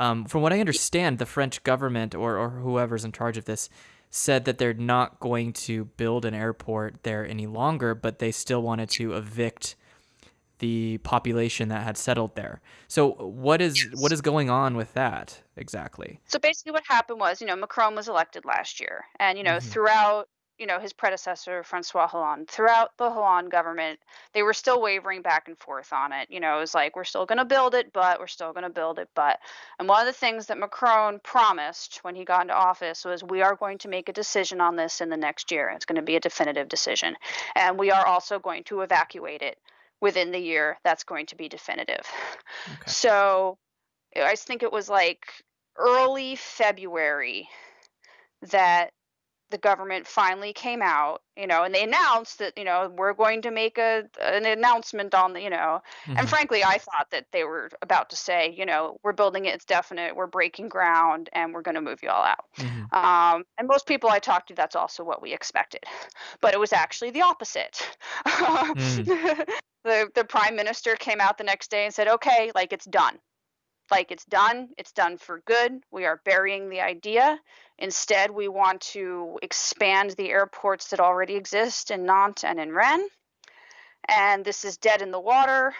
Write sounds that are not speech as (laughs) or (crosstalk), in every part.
Um, from what I understand, the French government or, or whoever's in charge of this said that they're not going to build an airport there any longer, but they still wanted to evict the population that had settled there. So what is what is going on with that exactly? So basically, what happened was, you know, Macron was elected last year, and you know, hmm throughout, you know, his predecessor Francois Hollande, throughout the Hollande government, they were still wavering back and forth on it. You know, it was like we're still going to build it, but we're still going to build it, but. And one of the things that Macron promised when he got into office was, we are going to make a decision on this in the next year. It's going to be a definitive decision, and we are also going to evacuate it within the year. That's going to be definitive. Okay. So I think it was like early February that the government finally came out, you know, and they announced that, you know, we're going to make a an announcement on the, you know, and hmm frankly, I thought that they were about to say, you know, we're building it, it's definite, we're breaking ground, and we're going to move you all out. hmm Um, and most people I talked to, that's also what we expected, (laughs) but it was actually the opposite. (laughs) mm. The the prime minister came out the next day and said, okay, like it's done like it's done, it's done for good. We are burying the idea. Instead, we want to expand the airports that already exist in Nantes and in Rennes. And this is dead in the water.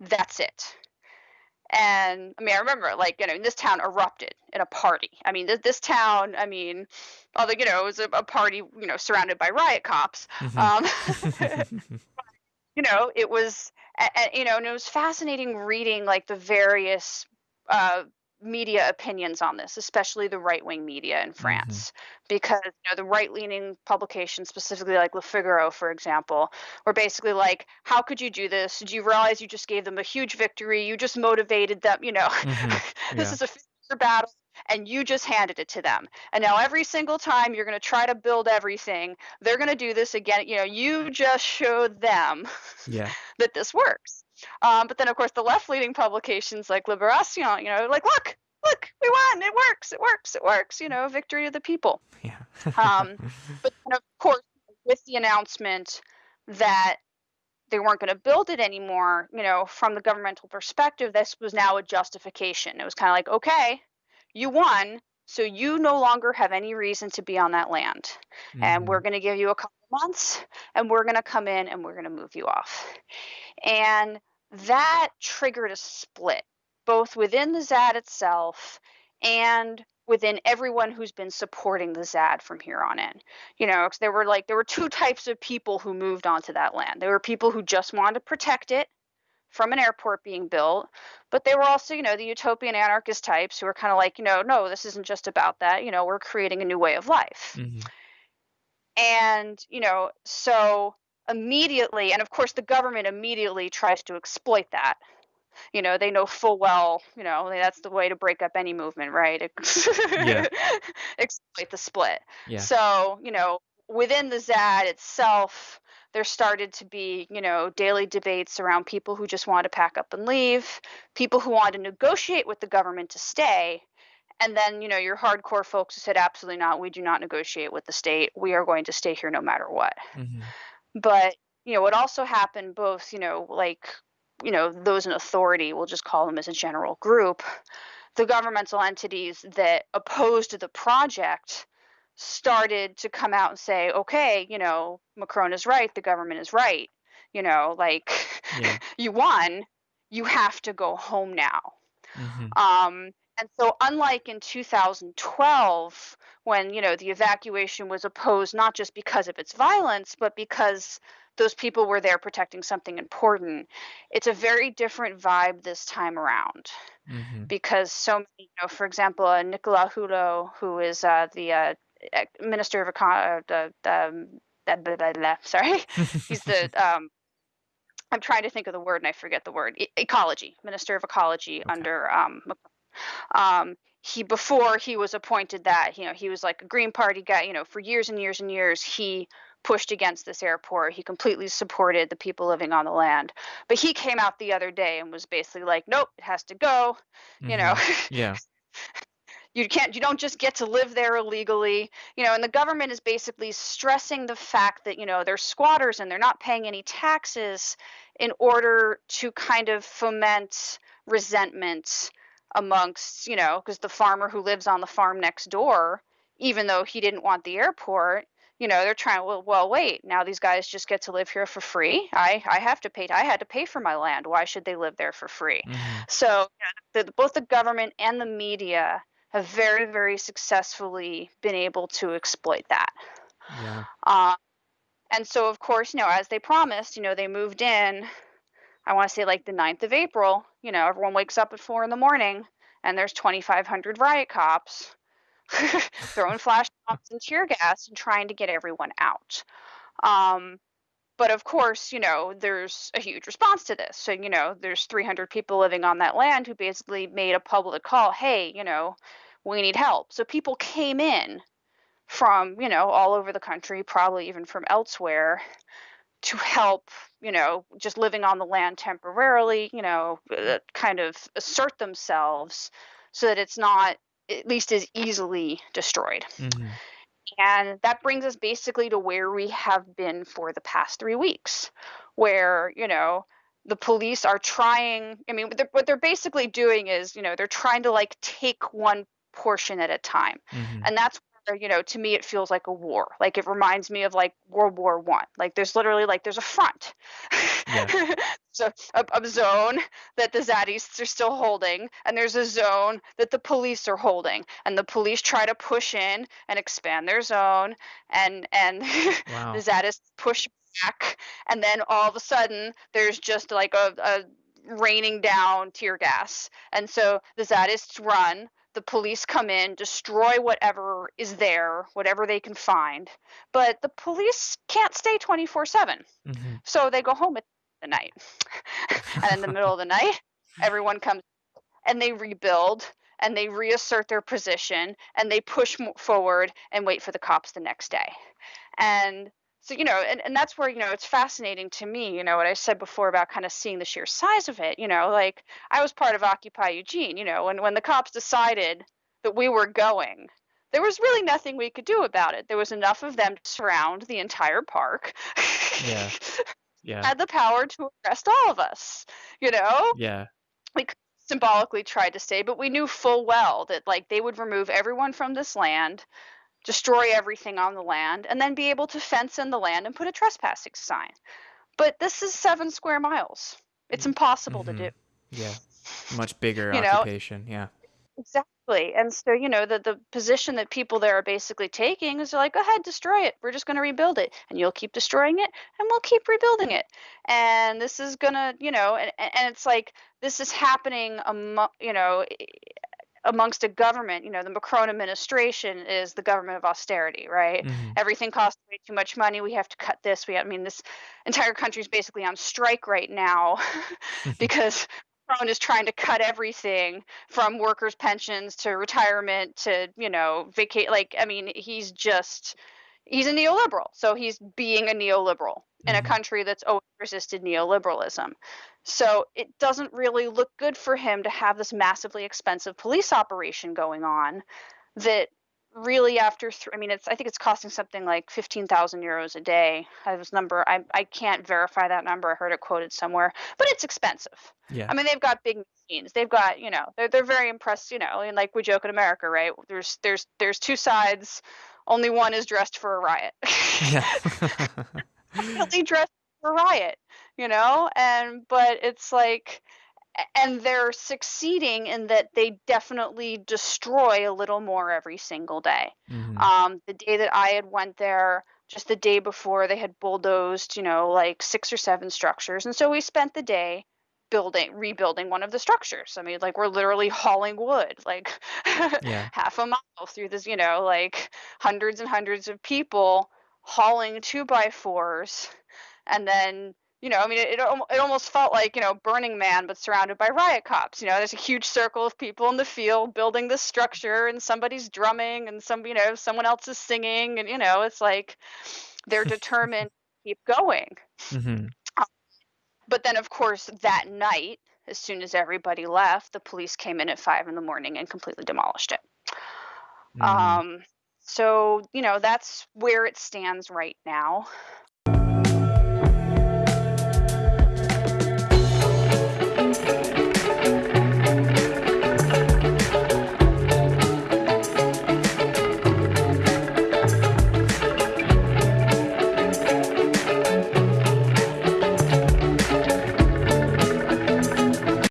That's it. And I mean, I remember, like, you know, this town erupted in a party. I mean, this, this town, I mean, although, you know, it was a, a party, you know, surrounded by riot cops. hmm Um, (laughs) (laughs) you know, it was, you know, and it was fascinating reading like the various uh, media opinions on this, especially the right wing media in hmm France, because you know the right leaning publications, specifically like Le Figaro, for example, were basically like, "How could you do this? Did you realize you just gave them a huge victory? You just motivated them. You know, hmm (laughs) this Yeah. is a future battle." And you just handed it to them. And now every single time you're going to try to build everything, they're going to do this again. You know, you just showed them Yeah. (laughs) that this works. Um, but then, of course, the left-leaning publications like Liberation, you know, like, look, look, we won, it works, it works, it works, you know, victory of the people. Yeah. Um, (laughs) but then, of course, with the announcement that they weren't going to build it anymore, you know, from the governmental perspective, this was now a justification. It was kind of like, okay, you won, so you no longer have any reason to be on that land. And we're hmm going to give you a couple months, and we're going to come in and we're going to move you off. And that triggered a split, both within the ZAD itself and within everyone who's been supporting the ZAD from here on in. You know, there were like there were two types of people who moved onto that land. There were people who just wanted to protect it from an airport being built, but they were also, you know, the utopian anarchist types who were kind of like, you know, no, this isn't just about that. You know, we're creating a new way of life. hmm And, you know, so immediately, and of course, the government immediately tries to exploit that. You know, they know full well, you know, that's the way to break up any movement, right? Yeah. (laughs) exploit the split. Yeah. So, you know, within the ZAD itself, there started to be, you know, daily debates around people who just wanted to pack up and leave, people who wanted to negotiate with the government to stay, and then, you know, your hardcore folks who said, absolutely not, we do not negotiate with the state. We are going to stay here no matter what. hmm But, you know, what also happened, both, you know, like, you know, those in authority, we'll just call them as a general group, the governmental entities that opposed the project started to come out and say, okay, you know, Macron is right, the government is right. You know, like, Yeah. (laughs) you won, you have to go home now. hmm Um, and so, unlike in 2012, when you know the evacuation was opposed not just because of its violence, but because those people were there protecting something important, it's a very different vibe this time around. hmm Because so many, you know, for example, uh, Nicolas Hulot, who is uh, the uh, minister of econ, uh, the, the um, blah, blah, blah, (laughs) sorry, he's the (laughs) um, I'm trying to think of the word and I forget the word. E- ecology, Minister of Ecology okay. under um, um, he before he was appointed that you know he was like a Green Party guy. You know, for years and years and years he pushed against this airport. He completely supported the people living on the land. But he came out the other day and was basically like, "Nope, it has to go." You know, hmm Yeah. (laughs) you can't you don't just get to live there illegally you know and the government is basically stressing the fact that you know they're squatters and they're not paying any taxes in order to kind of foment resentment amongst, you know, because the farmer who lives on the farm next door, even though he didn't want the airport, you know, they're trying, well, well, wait, now these guys just get to live here for free. I, I have to pay, I had to pay for my land. Why should they live there for free? hmm So you know, the, both the government and the media have very, very successfully been able to exploit that. Yeah. Uh, and so, of course, you know, as they promised, you know, they moved in, I want to say like the 9th of April, you know, everyone wakes up at four in the morning and there's 2,500 riot cops (laughs) throwing flash bombs and tear gas and trying to get everyone out. Um, but of course, you know, there's a huge response to this. So, you know, there's 300 people living on that land who basically made a public call hey, you know, we need help. So people came in from, you know, all over the country, probably even from elsewhere, to help, you know, just living on the land temporarily, you know, uh, kind of assert themselves so that it's not at least as easily destroyed. hmm And that brings us basically to where we have been for the past three weeks, where, you know, the police are trying, I mean, what they're, what they're basically doing is, you know, they're trying to like take one portion at a time. hmm And that's where, you know, to me, it feels like a war. Like it reminds me of like World War One. Like there's literally like there's a front. Yeah. (laughs) so a, a zone that the Zaddists are still holding, and there's a zone that the police are holding, and the police try to push in and expand their zone, and and (laughs) Wow. the Zaddists push back, and then all of a sudden there's just like a, a raining down tear gas, and so the Zaddists run. The police come in, destroy whatever is there, whatever they can find, but the police can't stay 24 7. hmm So they go home at the night. (laughs) and in the middle of the night, everyone comes and they rebuild and they reassert their position and they push forward and wait for the cops the next day. And so, you know, and, and that's where, you know, it's fascinating to me, you know, what I said before about kind of seeing the sheer size of it, you know, like I was part of Occupy Eugene, you know, when, when the cops decided that we were going, there was really nothing we could do about it. There was enough of them to surround the entire park. Yeah. (laughs) Yeah. had the power to arrest all of us, you know? Yeah. we symbolically tried to stay but we knew full well that like they would remove everyone from this land, destroy everything on the land, and then be able to fence in the land and put a trespassing sign. But this is seven square miles. It's impossible to hmm do. Yeah. Much bigger You know, occupation. Yeah. exactly. And so, you know, the the position that people there are basically taking is like, go ahead, destroy it. We're just going to rebuild it, and you'll keep destroying it, and we'll keep rebuilding it. And this is gonna, you know, and and it's like this is happening, amo- you know, amongst a government, you know, the Macron administration is the government of austerity, right? hmm Everything costs way too much money. We have to cut this. We, I mean, this entire country is basically on strike right now (laughs) because Macron is trying to cut everything from workers' pensions to retirement to, you know, vacate. Like, I mean, he's just, he's a neoliberal. So he's being a neoliberal in a hmm country that's always resisted neoliberalism. So it doesn't really look good for him to have this massively expensive police operation going on that really after th- I mean it's I think it's costing something like 15,000 euros a day. I this number I I can't verify that number. I heard it quoted somewhere, but it's expensive. Yeah. I mean they've got big machines. They've got, you know, they're they're very impressed, you know, and like we joke in America, right? There's there's there's two sides. Only one is dressed for a riot. Yeah. (laughs) (laughs) definitely dressed for a riot, you know? And but it's like and they're succeeding in that they definitely destroy a little more every single day. hmm Um, the day that I had went there, just the day before, they had bulldozed, you know, like six or seven structures, and so we spent the day building, rebuilding one of the structures. I mean, like we're literally hauling wood, like (laughs) Yeah. half a mile through this, you know, like hundreds and hundreds of people hauling two by fours, and then you know, I mean, it, it, it almost felt like, you know, Burning Man, but surrounded by riot cops. You know, there's a huge circle of people in the field building this structure, and somebody's drumming, and some, you know, someone else is singing, and, you know, it's like they're determined (laughs) to keep going. hmm But then, of course, that night, as soon as everybody left, the police came in at five in the morning and completely demolished it. hmm Um, so, you know, that's where it stands right now.